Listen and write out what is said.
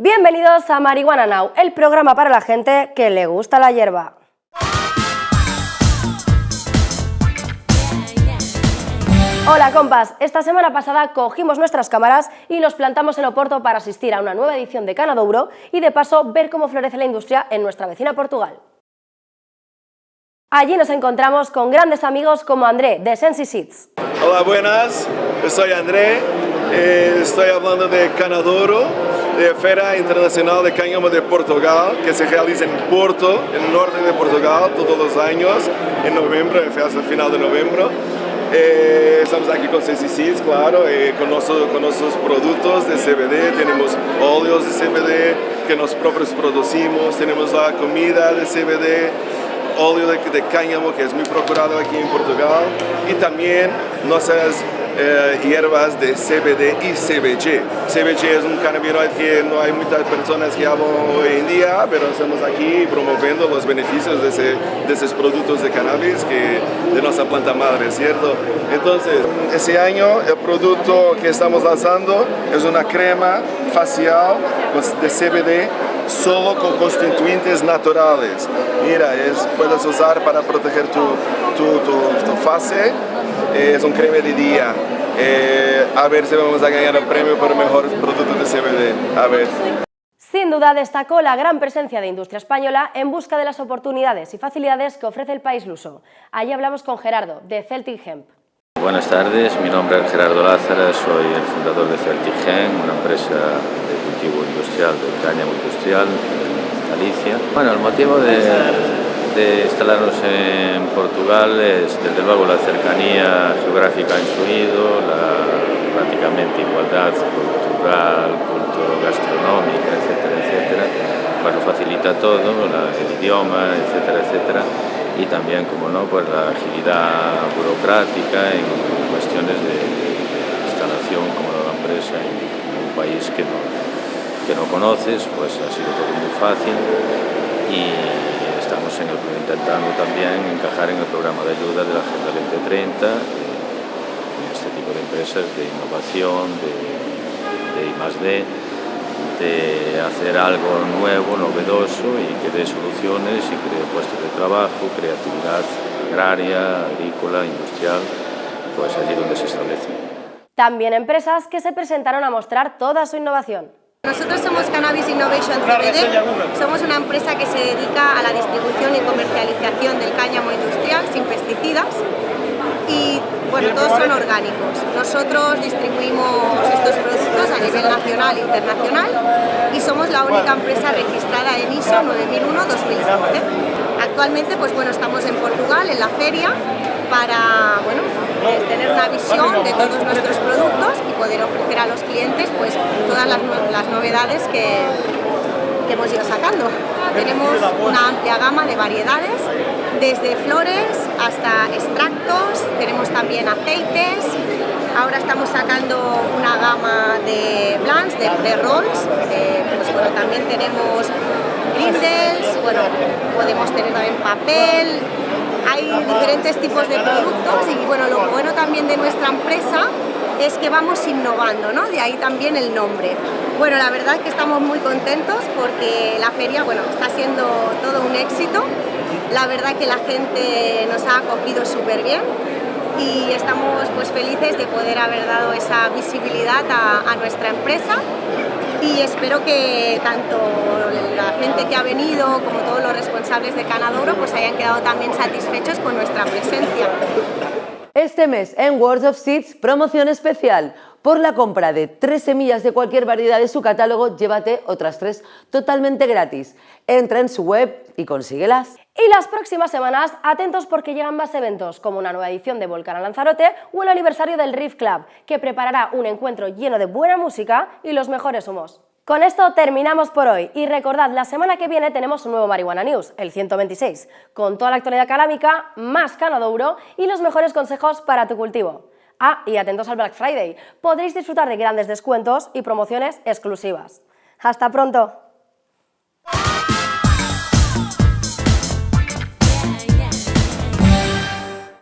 Bienvenidos a Marihuana Now, el programa para la gente que le gusta la hierba. Hola compas, esta semana pasada cogimos nuestras cámaras y nos plantamos en Oporto para asistir a una nueva edición de Canadouro y de paso ver cómo florece la industria en nuestra vecina Portugal. Allí nos encontramos con grandes amigos como André de Sensi Seeds. Hola, buenas, soy André, eh, estoy hablando de Canadouro, de Feira Internacional de Cáñamo de Portugal, que se realiza en Porto, en el norte de Portugal, todos los años, en noviembre, hasta el final de noviembre. Eh, estamos aquí con Seeds, claro, eh, con, nuestros, productos de CBD, tenemos óleos de CBD que nosotros producimos, tenemos la comida de CBD, óleo de, de cáñamo que es muy procurado aquí en Portugal. Y también nuestras eh, hierbas de CBD y CBG. CBG es un cannabinoide que no hay muchas personas que hablan hoy en día, pero estamos aquí promoviendo los beneficios de, ese, de esos productos de cannabis que, de nuestra planta madre, ¿cierto? Entonces, ese año el producto que estamos lanzando es una crema facial de CBD solo con constituyentes naturales. Mira, es, puedes usar para proteger tu, tu, tu, tu fase, es un crema de día. Eh, a ver si vamos a ganar el premio por el mejor producto de CBD. A ver. Sin duda destacó la gran presencia de industria española en busca de las oportunidades y facilidades que ofrece el país luso. Allí hablamos con Gerardo, de Celtic Hemp. Buenas tardes, mi nombre es Gerardo Lázara, soy el fundador de Celtic Hemp, una empresa de cultivo industrial, de cáñamo industrial en Galicia. Bueno, el motivo de, instalarnos en Portugal es desde luego la cercanía geográfica ha influido, la prácticamente igualdad cultural, culturo-gastronómica, etcétera, etcétera, bueno, facilita todo, el idioma, etcétera, etcétera, y también, como no, pues la agilidad burocrática en cuestiones de instalación como la empresa en un país que no, que no conoces, pues ha sido todo muy fácil. Y en el, intentando también encajar en el programa de ayuda de la Agenda 2030 en este tipo de empresas de innovación, de, de de hacer algo nuevo, novedoso y que dé soluciones y cree puestos de trabajo, creatividad agraria, agrícola, industrial, pues allí donde se establece. También empresas que se presentaron a mostrar toda su innovación. Nosotros somos Cannabis Innovation CBD, somos una empresa que se dedica a la distribución y comercialización del cáñamo industrial sin pesticidas y bueno, todos son orgánicos. Nosotros distribuimos estos productos a nivel nacional e internacional y somos la única empresa registrada en ISO 9001-2015. Actualmente pues bueno, estamos en Portugal, en la feria, para bueno, eh, tener una visión de todos nuestros productos y poder ofrecer a los clientes pues, todas las, novedades que, que hemos ido sacando. Tenemos una amplia gama de variedades, desde flores hasta extractos, tenemos también aceites, ahora estamos sacando una gama de blends, de, de rolls, eh, pues bueno, también tenemos grindels, bueno, podemos tener también papel, hay diferentes tipos de productos y bueno, lo bueno también de nuestra empresa es que vamos innovando, ¿no? De ahí también el nombre. Bueno, la verdad es que estamos muy contentos porque la feria, bueno, está siendo todo un éxito. La verdad que la gente nos ha acogido súper bien y estamos pues felices de poder haber dado esa visibilidad a nuestra empresa y espero que tanto la gente que ha venido como todos los responsables de Canadoro pues hayan quedado también satisfechos con nuestra presencia. Este mes en Words of Seeds, promoción especial. Por la compra de tres semillas de cualquier variedad de su catálogo, llévate otras tres totalmente gratis. Entra en su web y consíguelas. Y las próximas semanas, atentos porque llegan más eventos, como una nueva edición de Volcán a Lanzarote o el aniversario del Riff Club, que preparará un encuentro lleno de buena música y los mejores humos. Con esto terminamos por hoy y recordad, la semana que viene tenemos un nuevo Marihuana News, el 126, con toda la actualidad calámica, más canadouro y los mejores consejos para tu cultivo. Ah, y atentos al Black Friday, podréis disfrutar de grandes descuentos y promociones exclusivas. ¡Hasta pronto!